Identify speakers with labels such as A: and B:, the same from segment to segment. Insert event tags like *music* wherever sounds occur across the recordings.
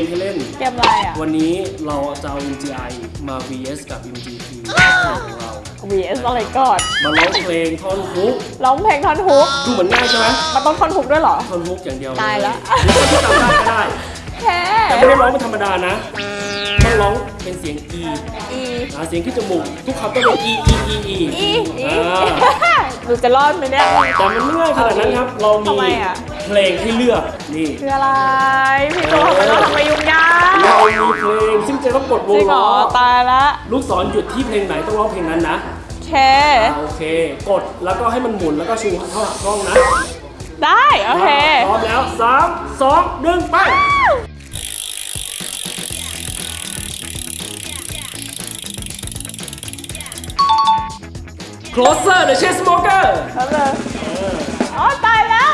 A: มให้เล่น
B: เกมอะไรอะ
A: วันนี้เราจะเอา MGI มา VS กับ MGP ของเรา
B: VS อะไรก่อน
A: มาร้องเพลงท่อนฮุก
B: ร้องเพลงท่อนฮุก
A: ดูเหมือนง่ายใช่ไหม
B: มันต้องท่อนฮุกด้วยเหรอ
A: ท่อนฮุกอย่างเดียว
B: ตายละ
A: หรือคนที่จำได้ก็ได้
B: แค่
A: แต่ไม่ได้ร้องเป็นธรรมดานะต้องร้องเป็นเสียง E
B: อี
A: หาเสียงที่จมูกทุกคำต้องเป็น E E E E
B: อีอี
A: อ่า
B: หนูจะรอดไหมเนี่ย
A: แต่มันไม่ง่ายขนาดนั้นครับเรา
B: ทำไม
A: มี
B: อะ
A: เพลงให้เลือกนี่
B: คืออะไร พี่โจทำไมต้องทำไมยุ่งยาก
A: เรามีเพลงซึ่งจะต้องกดว
B: จ
A: ง
B: ริงเหร
A: ล้
B: อ
A: อ
B: ตายละ
A: ลูกศรหยุดที่เพลงไหนต้องร้องเพลงนั้นนะ
B: เค
A: อ่าโอเค กดแล้วก็ให้มันหมุนแล้วก็ชูเข้าหากล้องนะ
B: ได้โอเค
A: พร้อมแล้ว3 2 1ไป Closer the Chain Smoker
B: แล้วเลยอ๋อตายแล้ว
A: เค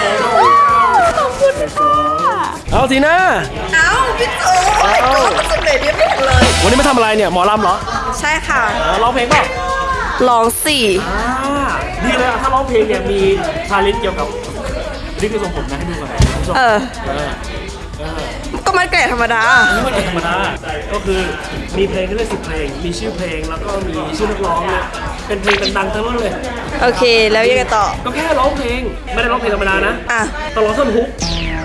B: เอา
A: ทีน่า
C: เอ้าพี่โจ้โอ้ยตัวมันสำเร็จยังไม่ถึงเลย
A: วันนี้มาทำอะไรเนี่ยหมอลำเหรอ
C: ใช่ค่ะ
A: อ๋อร้องเพลงเปล่า
C: ลองสี่
A: อ่าดีเลยอะถ้าร้องเพลงเนี่ยมีชาเลนจ์เกี่ยวกับนี่คือทรงผมนะให้ดูก่อนนะคุณผู้ชม
C: เออ
A: เออเออ
C: ก็มันแก่ธรรมดา
A: นี่มันเป็นธรรมดา ก็คือมีเพลงให้เลือกสิบเพลง มีชื่อเพลงแล้วก็มีชื่อนักร้องเนี่ยเป็นเพลงดังๆทั้งนั้นเลย
C: โอเค แล้วยังไงต่อ
A: ก็แค่ร้องเพลง ไม่ได้ร้องเพลงธรรมดานะ
C: อะ
A: ต้องร้องท่อนฮุก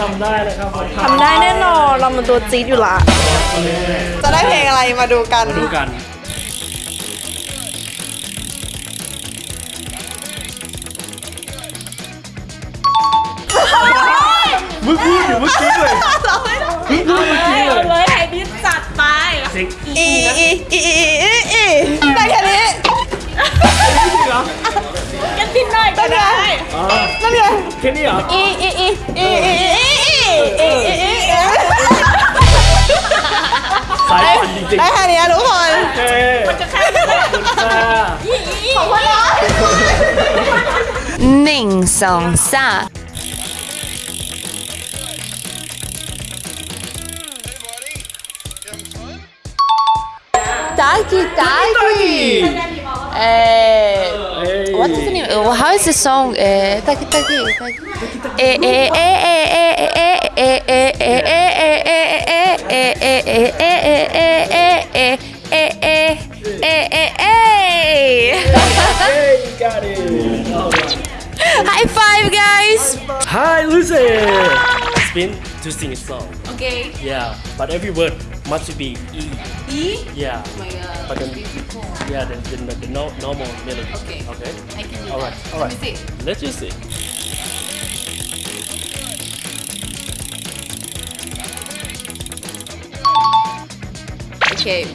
C: ทำได้
A: นะครับผม
C: ทำได้แน่นอน เรามันตัวจี๊ดอยู่ละ จะได้เพลงอะไรมาดูกัน
A: มาดูกันมึงพูดอยู่เมื่อกี้เลยมึงพูดเมื่อกี้เล
B: เอา
A: ย
B: เลยไอ้ดิสจัดไป
A: เสียง
C: อีอีอีอีอีอีได้แค่นี้
A: จริงเหรอ
B: กันดินหน่อยก็ได้
A: อ๋อ
C: นั่นไง
A: แค่นี้เหรอ
C: อีอีอีอีอีอีอี
A: จริง
C: ได้แค่นี้ทุกคน
A: ๆโอเคจะแค่ขอบคุณค่ะ
C: ขอบคุณนะ
D: หนึ่งสองสาม
C: Taki Taki.
D: Eh,
A: Hey.
D: what is the name? Uh, how is the song? Eh, taki taki taki. Eh eh eh eh eh eh eh eh eh eh eh eh eh eh eh eh อ
A: Hi, Lucy. Spin to sing a song.
D: Okay.
A: Yeah, but every word must be E.
D: E?
A: Yeah.
D: Oh my god.
A: But then,
D: Difficult.
A: yeah, the, the, the no, normal melody.
D: Okay.
A: Okay.
D: I can do
A: All right, all
D: Let me see.
A: Let's just see.
D: Okay.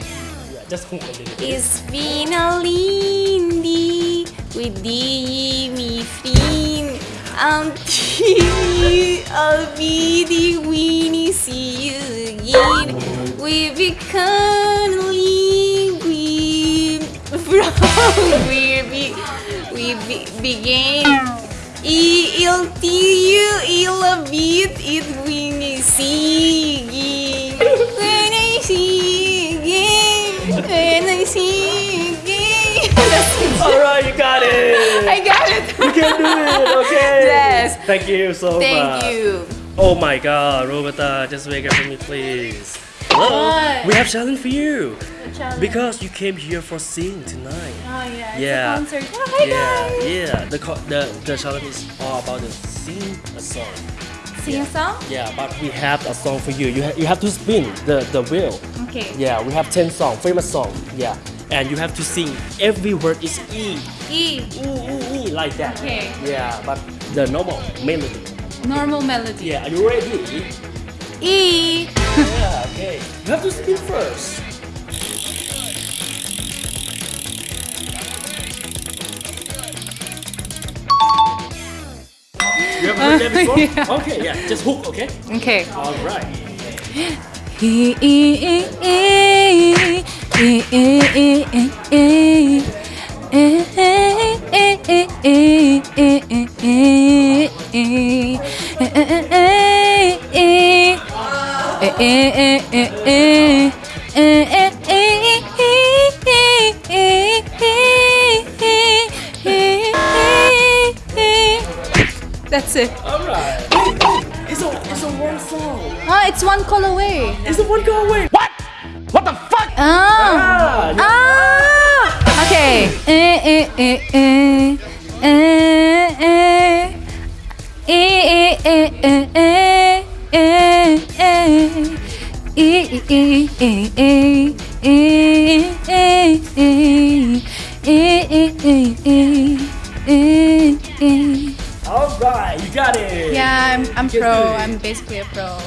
A: Yeah, just hook a little bit.
D: Is fina lindy with the me fin until I'll be the winnie see you again. We become we from *laughs* we we be, began. I'll tell you I love it when I sing when I sing when I sing
A: All right, you got it.
D: I got it *laughs*
A: You can do it. Okay.
D: Yes.
A: Thank you so much.
D: Thank you
A: Oh my God, Roberta, just wake up for me, please. Hello.
D: What?
A: We have challenge for you. Challenge. Because you came here for sing tonight.
D: Oh yeah,
A: Yeah.
D: concert. Oh, hi
A: yeah,
D: guys.
A: yeah. The, the the challenge is all about the sing a song.
E: Sing a song?
A: Yeah, but we have a song for you. You, ha- you have to spin the, the wheel.
E: Okay.
A: Yeah, we have 10 songs, famous song. Yeah. And you have to sing every word is E.
E: E.
A: E, E, like that.
E: Okay.
A: Yeah, but the normal melody.
E: Normal melody.
A: Yeah, are you ready?
E: E.
A: yeah, okay. You have to spin first. You ever heard that before?
E: Yeah.
A: Okay, yeah, just hook, okay?
E: Okay.
A: All right.
E: E e e e e e e e That's it.
A: All right. It's a, it's a one song.
E: Ah, it's one call away.
A: It's a one go away. What? What the fuck?
E: Ah.
A: Ah, yeah.
E: Ah.
A: All right, you got it.
E: Yeah, I'm, I'm pro. I'm basically a pro.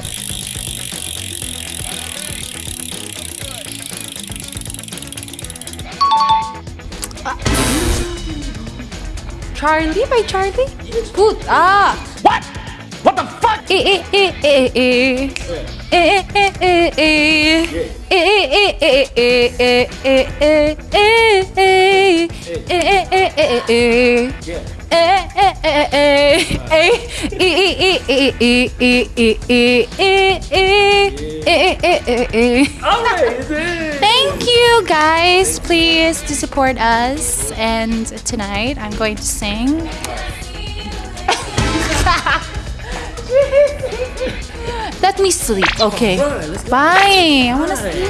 E: Charlie by Charlie? Good. Ah.
A: What? What the fuck?
E: Eh, eh, eh, eh, eh. Eh, eh, eh, eh, eh. Eh, eh, eh, eh, eh, eh, eh, eh, Thank you guys. Please to support us. And tonight I'm going to sing. Let me sleep. Okay. Bye. I want to sleep.